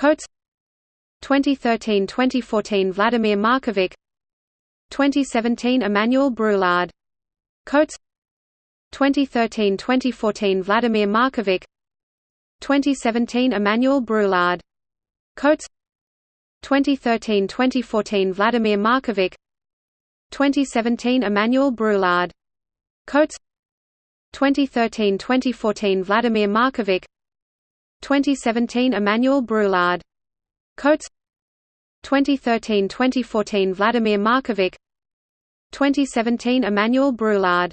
Coates. 2013–2014 Vladimir Markovic. 2017 Emmanuel Brulard Coates. 2013–2014 Vladimir Markovic. 2017 Emmanuel Brulard Coates. 2013–2014 Vladimir Markovic. 2017 Emmanuel Brulard Coates. 2013–2014 Vladimir Markovic 2017 Emmanuel Brulard. Coates. 2013–2014 Vladimir Markovic. 2017 Emmanuel Brulard